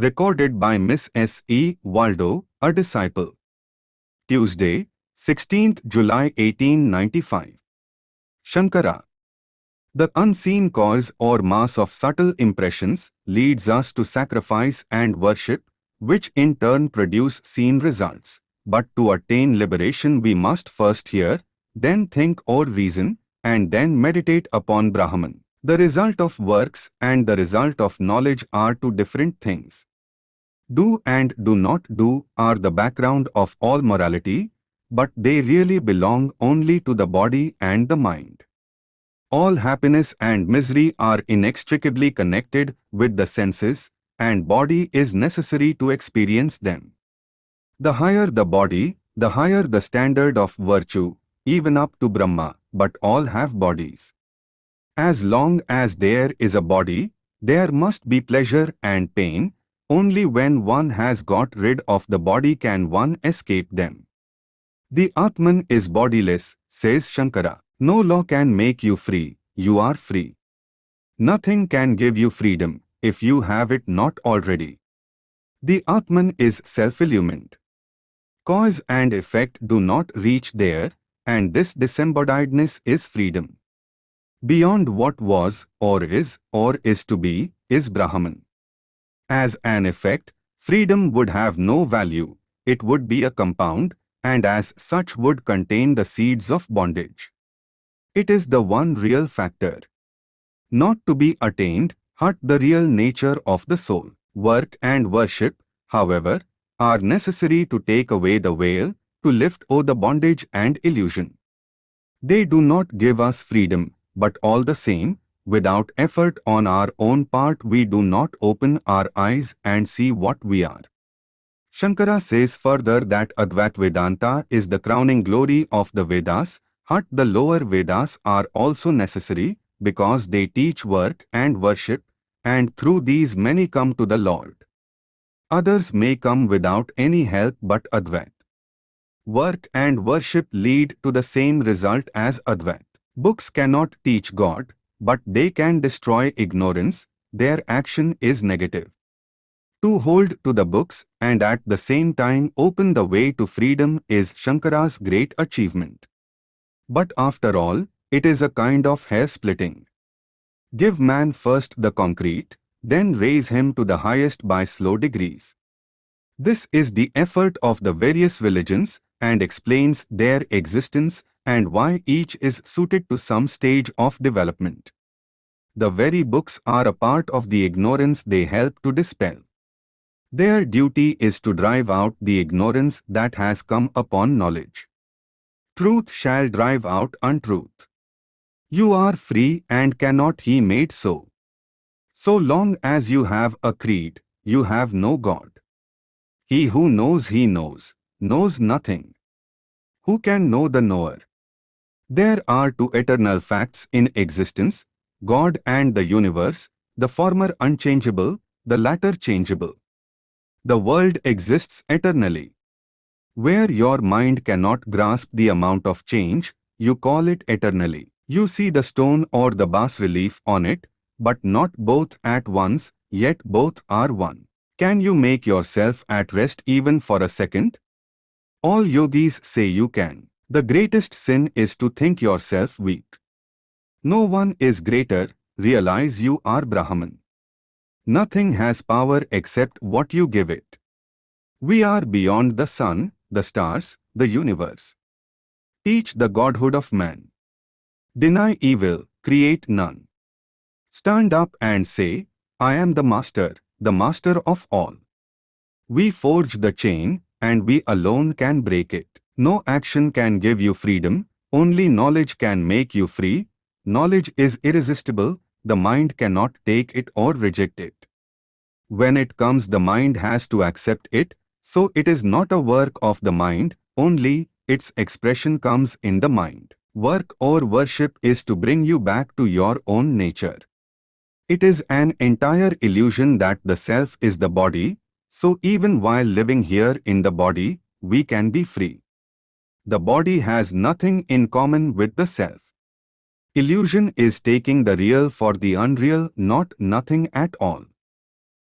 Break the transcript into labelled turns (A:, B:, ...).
A: Recorded by Miss S. E. Waldo, a disciple. Tuesday, 16th July 1895. Shankara. The unseen cause or mass of subtle impressions leads us to sacrifice and worship, which in turn produce seen results. But to attain liberation we must first hear, then think or reason, and then meditate upon Brahman. The result of works and the result of knowledge are two different things. Do and do not do are the background of all morality, but they really belong only to the body and the mind. All happiness and misery are inextricably connected with the senses, and body is necessary to experience them. The higher the body, the higher the standard of virtue, even up to Brahma, but all have bodies. As long as there is a body, there must be pleasure and pain, only when one has got rid of the body can one escape them. The Atman is bodiless, says Shankara. No law can make you free, you are free. Nothing can give you freedom, if you have it not already. The Atman is self-illumined. Cause and effect do not reach there, and this disembodiedness is freedom. Beyond what was, or is, or is to be, is Brahman. As an effect, freedom would have no value, it would be a compound, and as such would contain the seeds of bondage. It is the one real factor. Not to be attained, but the real nature of the soul. Work and worship, however, are necessary to take away the veil, to lift all the bondage and illusion. They do not give us freedom, but all the same, Without effort on our own part we do not open our eyes and see what we are. Shankara says further that Advait Vedanta is the crowning glory of the Vedas, but the lower Vedas are also necessary because they teach work and worship, and through these many come to the Lord. Others may come without any help but Advait. Work and worship lead to the same result as Advait. Books cannot teach God, but they can destroy ignorance, their action is negative. To hold to the books and at the same time open the way to freedom is Shankara's great achievement. But after all, it is a kind of hair-splitting. Give man first the concrete, then raise him to the highest by slow degrees. This is the effort of the various religions and explains their existence and why each is suited to some stage of development. The very books are a part of the ignorance they help to dispel. Their duty is to drive out the ignorance that has come upon knowledge. Truth shall drive out untruth. You are free and cannot he made so. So long as you have a creed, you have no God. He who knows he knows, knows nothing. Who can know the knower? There are two eternal facts in existence, God and the universe, the former unchangeable, the latter changeable. The world exists eternally. Where your mind cannot grasp the amount of change, you call it eternally. You see the stone or the bas relief on it, but not both at once, yet both are one. Can you make yourself at rest even for a second? All yogis say you can. The greatest sin is to think yourself weak. No one is greater, realize you are Brahman. Nothing has power except what you give it. We are beyond the sun, the stars, the universe. Teach the godhood of man. Deny evil, create none. Stand up and say, I am the master, the master of all. We forge the chain, and we alone can break it. No action can give you freedom, only knowledge can make you free. Knowledge is irresistible, the mind cannot take it or reject it. When it comes the mind has to accept it, so it is not a work of the mind, only its expression comes in the mind. Work or worship is to bring you back to your own nature. It is an entire illusion that the self is the body, so even while living here in the body, we can be free the body has nothing in common with the self. Illusion is taking the real for the unreal, not nothing at all.